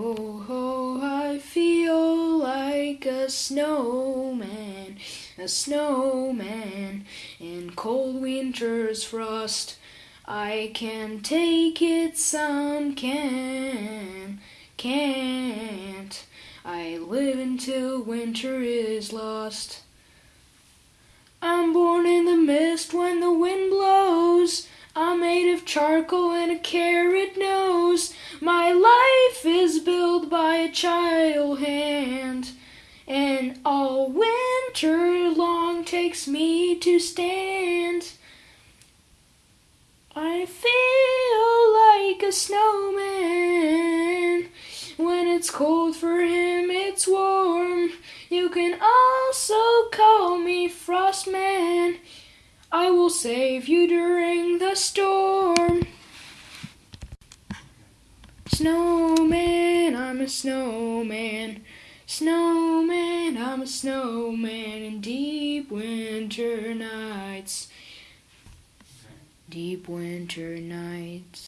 Oh, oh, I feel like a snowman, a snowman in cold winter's frost. I can take it, some can, can't. I live until winter is lost. I'm born in the mist when the wind blows. I'm made of charcoal and a carrot nose. My life is child hand, and all winter long takes me to stand. I feel like a snowman. When it's cold for him, it's warm. You can also call me Frostman. I will save you during the storm. Snowman, I'm a snowman. Snowman, I'm a snowman in deep winter nights. Deep winter nights.